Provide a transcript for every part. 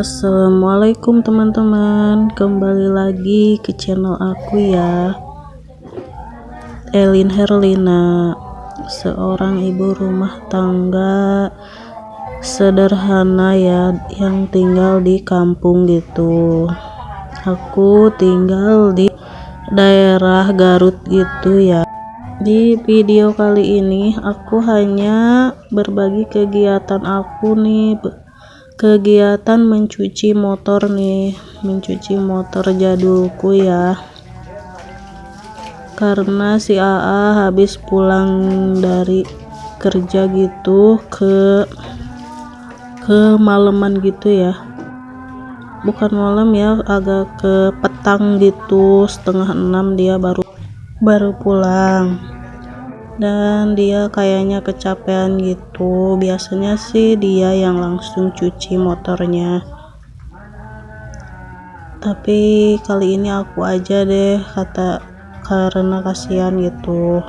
Assalamualaikum teman-teman. Kembali lagi ke channel aku ya. Elin Herlina Seorang ibu rumah tangga Sederhana ya Yang tinggal di kampung gitu. Aku tinggal di daerah Garut gitu ya. Di video kali ini aku hanya berbagi kegiatan aku nih kegiatan mencuci motor nih mencuci motor jadulku ya. Karena si AA habis pulang dari kerja gitu ke ke malaman gitu ya. Bukan malam ya agak ke petang gitu setengah enam dia baru baru pulang dan dia kayaknya kecapean gitu. Biasanya sih dia yang langsung cuci motornya. Tapi kali ini aku aja deh kata karena kasihan gitu.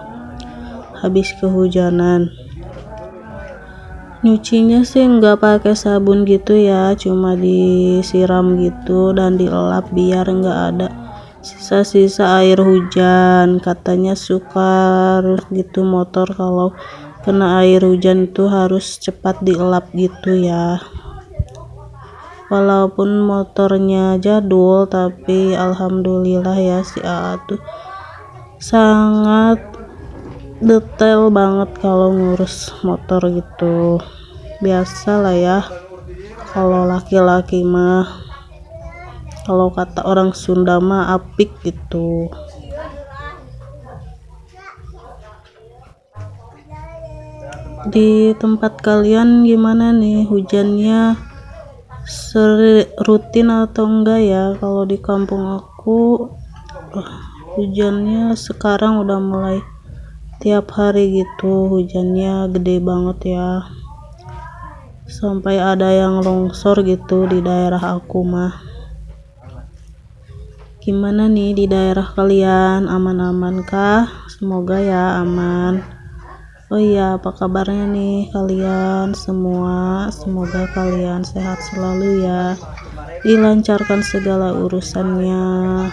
Habis kehujanan. Nyucinya sih nggak pakai sabun gitu ya cuma disiram gitu dan dilap biar nggak ada sisa-sisa air hujan katanya suka gitu motor kalau kena air hujan itu harus cepat dielap gitu ya. Walaupun motornya jadul tapi alhamdulillah ya si AA tuh sangat detail banget kalau ngurus motor gitu. Biasa lah ya kalau laki-laki mah kalau kata orang Sunda mah apik gitu. Di tempat kalian gimana nih? Hujannya rutin atau enggak ya? Kalau di kampung aku hujannya sekarang udah mulai tiap hari gitu. Hujannya gede banget ya. Sampai ada yang longsor gitu di daerah aku mah gimana nih di daerah kalian? Aman-aman kah? Semoga ya aman. Oh iya apa kabarnya nih kalian semua? Semoga kalian sehat selalu ya. Dilancarkan segala urusannya.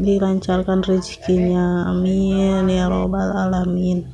Dilancarkan rezekinya. Amin ya robbal alamin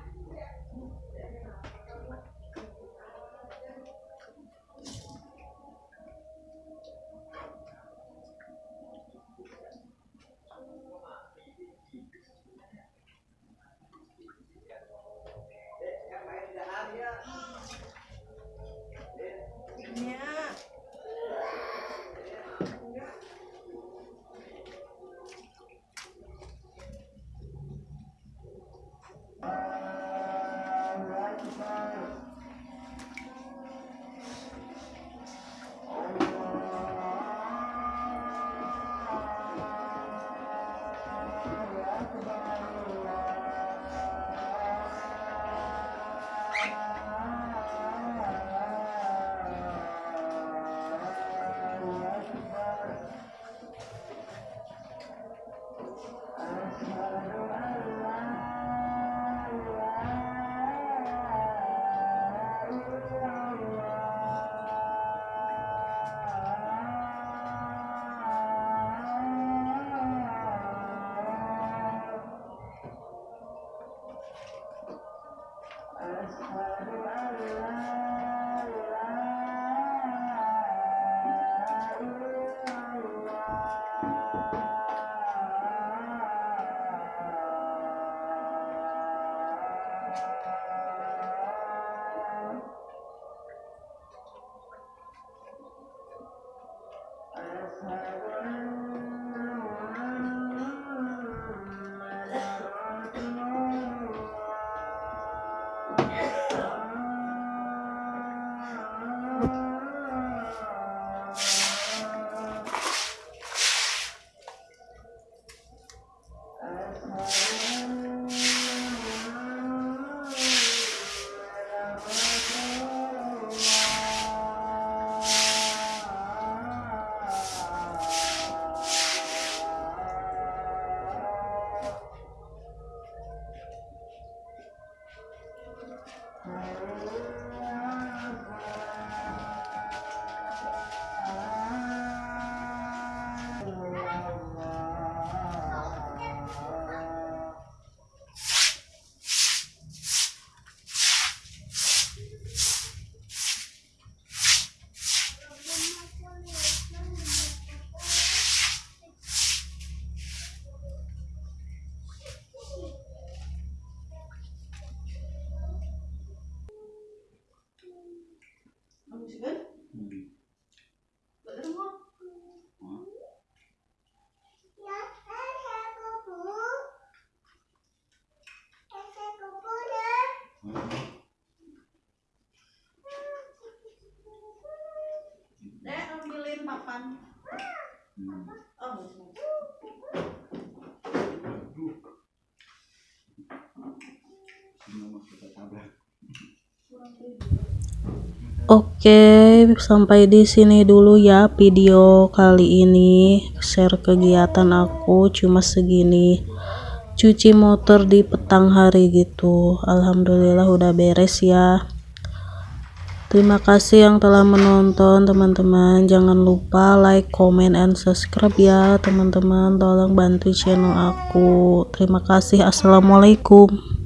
Oke, sampai di sini dulu ya video kali ini. Share kegiatan aku cuma segini. Cuci motor di petang hari gitu. Alhamdulillah udah beres ya. Terima kasih yang telah menonton teman-teman. Jangan lupa like, comment, and subscribe ya teman-teman. Tolong bantu channel aku. Terima kasih. Assalamualaikum.